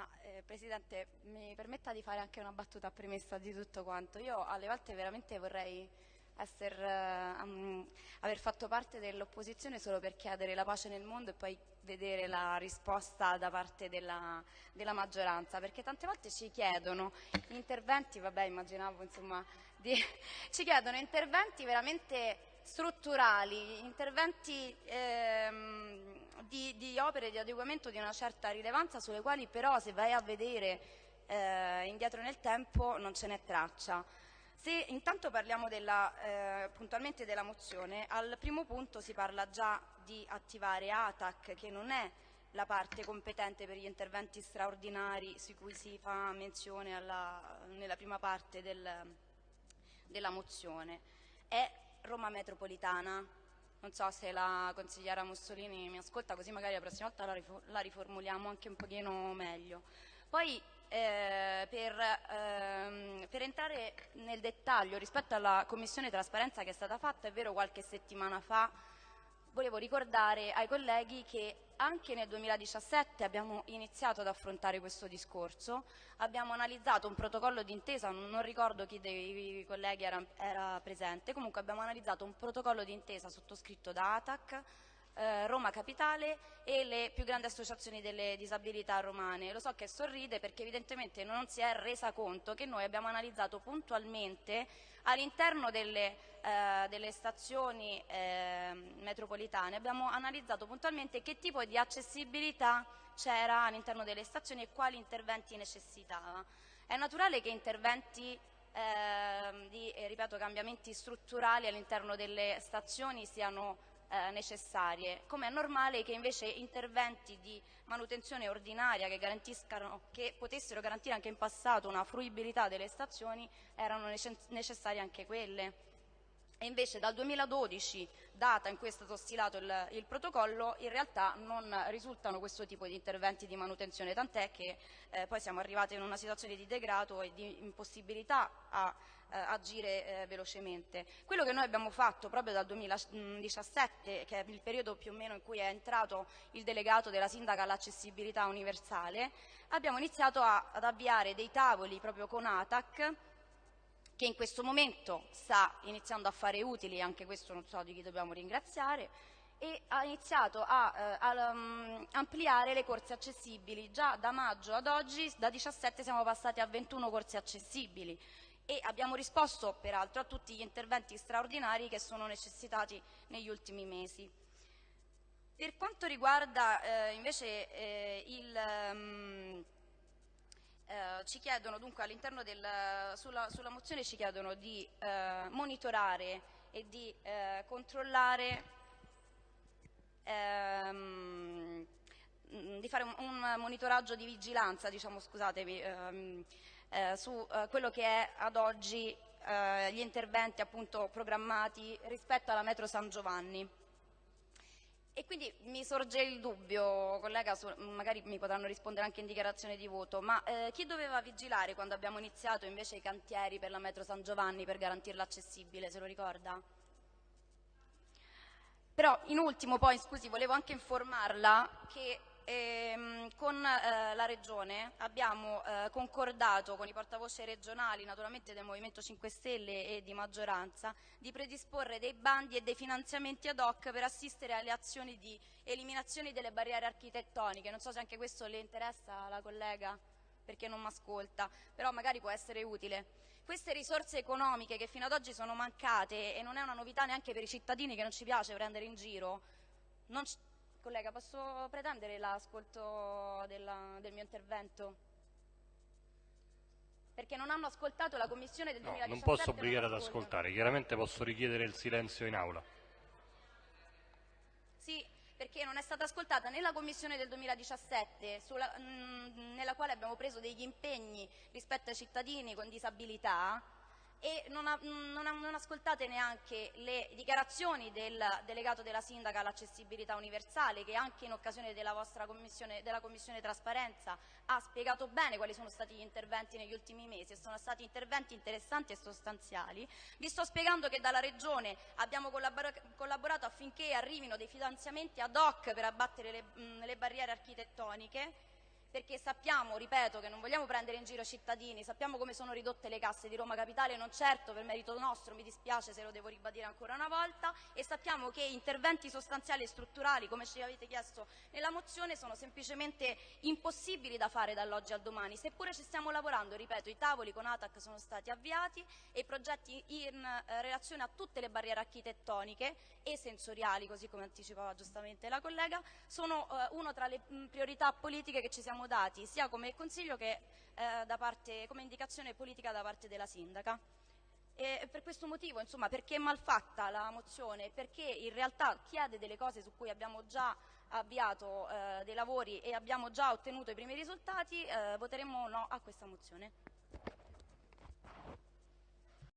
Ma eh, Presidente, mi permetta di fare anche una battuta a premessa di tutto quanto. Io alle volte veramente vorrei esser, um, aver fatto parte dell'opposizione solo per chiedere la pace nel mondo e poi vedere la risposta da parte della, della maggioranza, perché tante volte ci chiedono interventi, vabbè immaginavo insomma, di, ci chiedono interventi veramente strutturali, interventi ehm, di, di, opere di adeguamento di una certa rilevanza sulle quali però se vai a vedere eh, indietro nel tempo non ce n'è traccia. Se intanto parliamo della, eh, puntualmente della mozione, al primo punto si parla già di attivare ATAC, che non è la parte competente per gli interventi straordinari su cui si fa menzione alla, nella prima parte del, della mozione. È Roma Metropolitana, non so se la consigliera Mussolini mi ascolta, così magari la prossima volta la, riformuliamo anche un pochino meglio. Poi eh, per, ehm, per, entrare nel dettaglio rispetto alla commissione trasparenza che è stata fatta, è vero qualche settimana fa, volevo ricordare ai colleghi che anche nel 2017 abbiamo iniziato ad affrontare questo discorso, abbiamo analizzato un protocollo d'intesa, non ricordo chi dei colleghi era, era presente, comunque abbiamo analizzato un protocollo d'intesa sottoscritto da ATAC, eh, Roma Capitale e le più grandi associazioni delle disabilità romane. Lo so che sorride perché evidentemente non si è resa conto che noi abbiamo analizzato puntualmente all'interno delle, eh, delle, stazioni eh, metropolitane, abbiamo analizzato puntualmente che tipo di accessibilità c'era all'interno delle stazioni e quali interventi necessitava. È naturale che interventi eh, di ripeto, cambiamenti strutturali all'interno delle stazioni siano eh, necessarie, come è normale che invece interventi di manutenzione ordinaria che, che potessero garantire anche in passato una fruibilità delle stazioni erano necessarie anche quelle. E invece dal 2012, data in cui è stato stilato il, il, protocollo, in realtà non risultano questo tipo di interventi di manutenzione, tant'è che eh, poi siamo arrivati in una situazione di degrado e di impossibilità a eh, agire eh, velocemente. Quello che noi abbiamo fatto proprio dal 2017, che è il periodo più o meno in cui è entrato il delegato della sindaca all'accessibilità universale, abbiamo iniziato a, ad avviare dei tavoli proprio con ATAC che in questo momento sta iniziando a fare utili, anche questo non so di chi dobbiamo ringraziare, e ha iniziato a, eh, a um, ampliare le corse accessibili. Già da maggio ad oggi, da 17 siamo passati a 21 corse accessibili e abbiamo risposto peraltro a tutti gli interventi straordinari che sono necessitati negli ultimi mesi. Per quanto riguarda eh, invece eh, il... Um, dunque all'interno del, sulla, sulla, mozione ci chiedono di eh, monitorare e di eh, controllare ehm, di fare un, un, monitoraggio di vigilanza, diciamo, scusatemi, ehm, eh, su eh, quello che è ad oggi eh, gli interventi appunto programmati rispetto alla metro San Giovanni. E quindi mi sorge il dubbio, collega, su, magari mi potranno rispondere anche in dichiarazione di voto, ma eh, chi doveva vigilare quando abbiamo iniziato invece i cantieri per la metro San Giovanni per garantirla accessibile, se lo ricorda? Però in ultimo poi, scusi, volevo anche informarla che ehm, con eh, la Regione abbiamo eh, concordato con i portavoce regionali, naturalmente del Movimento 5 Stelle e di maggioranza, di predisporre dei bandi e dei finanziamenti ad hoc per assistere alle azioni di eliminazione delle barriere architettoniche. Non so se anche questo le interessa alla collega perché non mi ascolta, però magari può essere utile. Queste risorse economiche che fino ad oggi sono mancate e non è una novità neanche per i cittadini che non ci piace prendere in giro, non, Collega, posso pretendere l'ascolto del mio intervento? Perché non hanno ascoltato la Commissione del no, 2017. non posso obbligare ad ascoltare, chiaramente posso richiedere il silenzio in aula. Sì, perché non è stata ascoltata né la Commissione del 2017, sulla, mh, mm, nella quale abbiamo preso degli impegni rispetto ai cittadini con disabilità, e non, ha, non, ha, non, ascoltate neanche le dichiarazioni del delegato della sindaca all'accessibilità universale che anche in occasione della vostra commissione, della commissione trasparenza ha spiegato bene quali sono stati gli interventi negli ultimi mesi e sono stati interventi interessanti e sostanziali. Vi sto spiegando che dalla Regione abbiamo collaborato affinché arrivino dei finanziamenti ad hoc per abbattere le, mh, le barriere architettoniche perché sappiamo, ripeto, che non vogliamo prendere in giro i cittadini, sappiamo come sono ridotte le casse di Roma Capitale, non certo per merito nostro, mi dispiace se lo devo ribadire ancora una volta, e sappiamo che interventi sostanziali e strutturali, come ci avete chiesto nella mozione, sono semplicemente impossibili da fare dall'oggi al domani, seppure ci stiamo lavorando, ripeto, i tavoli con ATAC sono stati avviati e i progetti in eh, relazione a tutte le barriere architettoniche e sensoriali, così come anticipava giustamente la collega, sono eh, una tra le mh, priorità politiche che ci siamo dati, sia come Consiglio che eh, parte, come indicazione politica da parte della Sindaca. E per questo motivo, insomma, perché è malfatta la mozione, perché in realtà chiede delle cose su cui abbiamo già avviato eh, dei lavori e abbiamo già ottenuto i primi risultati, eh, voteremo no a questa mozione.